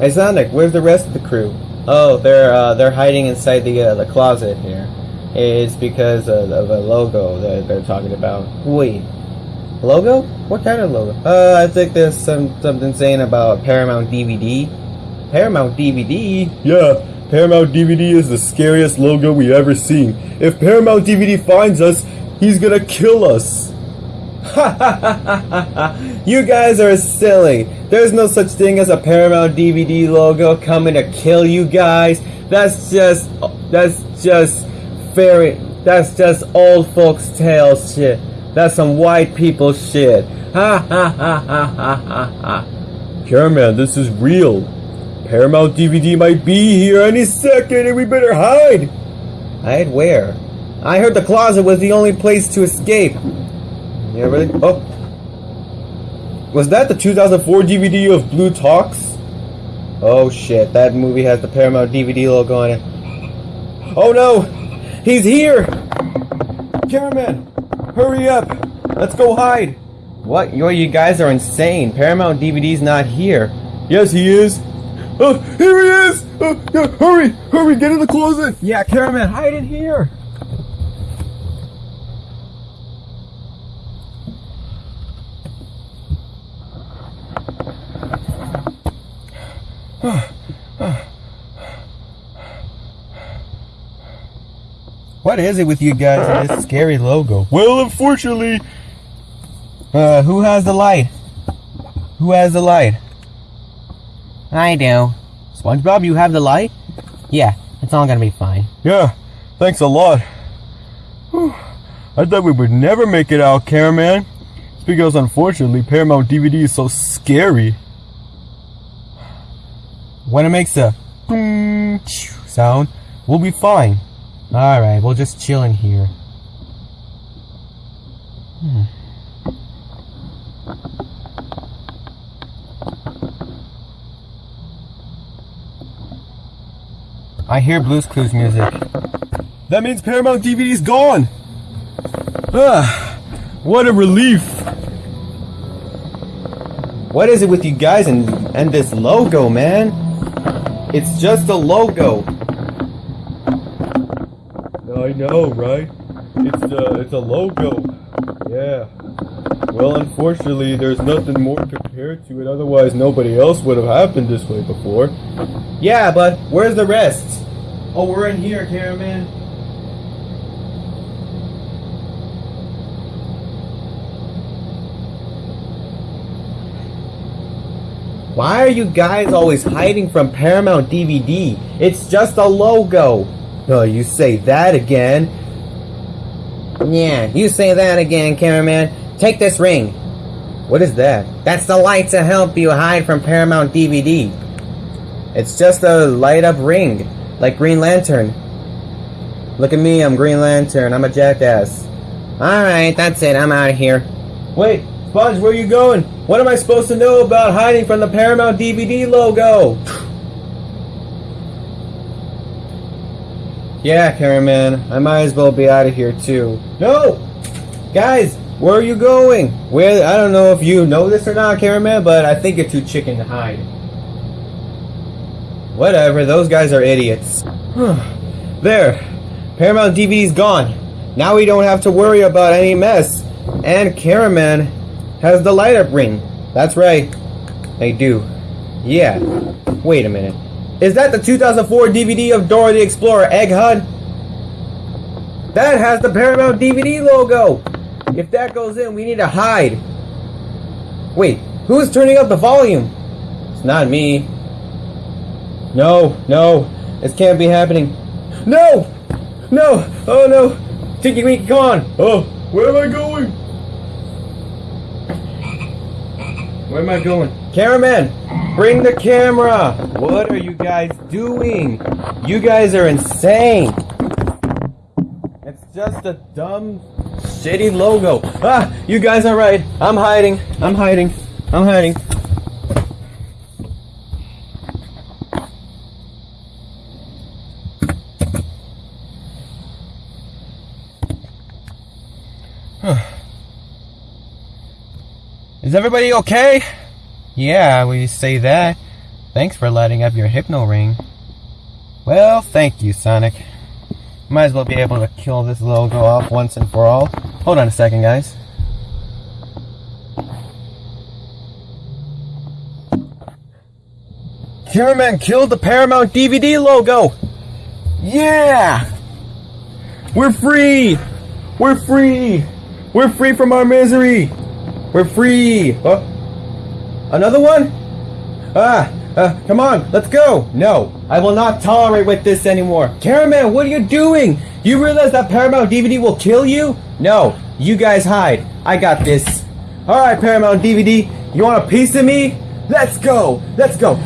Hey where's the rest of the crew? Oh, they're uh, they're hiding inside the uh, the closet here. It's because of, of a logo that they're talking about. Wait, logo? What kind of logo? Uh, I think there's some something saying about Paramount DVD. Paramount DVD? Yeah, Paramount DVD is the scariest logo we've ever seen. If Paramount DVD finds us, he's gonna kill us. you guys are silly. There's no such thing as a Paramount DVD logo coming to kill you guys. That's just that's just fairy that's just old folks tales shit. That's some white people shit. Ha ha ha ha ha ha ha. This is real. Paramount DVD might be here any second and we better hide. Hide where? I heard the closet was the only place to escape. Yeah, really? Oh. Was that the 2004 DVD of Blue Talks? Oh shit, that movie has the Paramount DVD logo on it. Oh no! He's here! Cameraman, hurry up! Let's go hide! What? Yo, you guys are insane. Paramount DVD's not here. Yes, he is. Oh, here he is! Oh, yeah, hurry! Hurry, get in the closet! Yeah, cameraman, hide in here! What is it with you guys and this scary logo? Well, unfortunately... Uh, who has the light? Who has the light? I do. SpongeBob, you have the light? Yeah, it's all gonna be fine. Yeah, thanks a lot. Whew. I thought we would never make it out, cameraman. It's because unfortunately Paramount DVD is so scary. When it makes a sound, we'll be fine. Alright, we'll just chill in here. Hmm. I hear Blue's Clues music. That means Paramount DVD's gone! Ah, what a relief! What is it with you guys and, and this logo, man? It's just a logo. I know, right? It's a, it's a logo. Yeah. Well, unfortunately, there's nothing more compared to it. Otherwise, nobody else would have happened this way before. Yeah, but where's the rest? Oh, we're in here, cameraman. Why are you guys always hiding from Paramount DVD? It's just a logo. Oh, you say that again. Yeah, you say that again, cameraman. Take this ring. What is that? That's the light to help you hide from Paramount DVD. It's just a light up ring, like Green Lantern. Look at me, I'm Green Lantern. I'm a jackass. Alright, that's it. I'm out of here. Wait, Sponge, where are you going? What am I supposed to know about hiding from the Paramount DVD logo? Yeah, cameraman, I might as well be out of here too. No! Guys, where are you going? Where, I don't know if you know this or not, cameraman, but I think you're too chicken to hide. Whatever, those guys are idiots. there, Paramount DVD's gone. Now we don't have to worry about any mess. And cameraman has the light up ring. That's right. They do. Yeah. Wait a minute. Is that the 2004 DVD of Dora the Explorer Egg Hunt? That has the Paramount DVD logo. If that goes in, we need to hide. Wait, who's turning up the volume? It's not me. No, no, this can't be happening. No! No! Oh no! Tinky Winky, come on! Oh, where am I going? Where am I going? Cameraman, bring the camera! What are you guys doing? You guys are insane! It's just a dumb, shitty logo. Ah, you guys are right. I'm hiding. I'm hiding. I'm hiding. Is everybody okay? Yeah, we say that. Thanks for lighting up your hypno ring. Well, thank you, Sonic. Might as well be able to kill this logo off once and for all. Hold on a second, guys. Cameraman killed the Paramount DVD logo! Yeah! We're free! We're free! We're free from our misery! We're free! Huh? Another one? Ah, uh, come on, let's go! No, I will not tolerate with this anymore. Cameraman, what are you doing? You realize that Paramount DVD will kill you? No, you guys hide. I got this. Alright, Paramount DVD, you want a piece of me? Let's go! Let's go!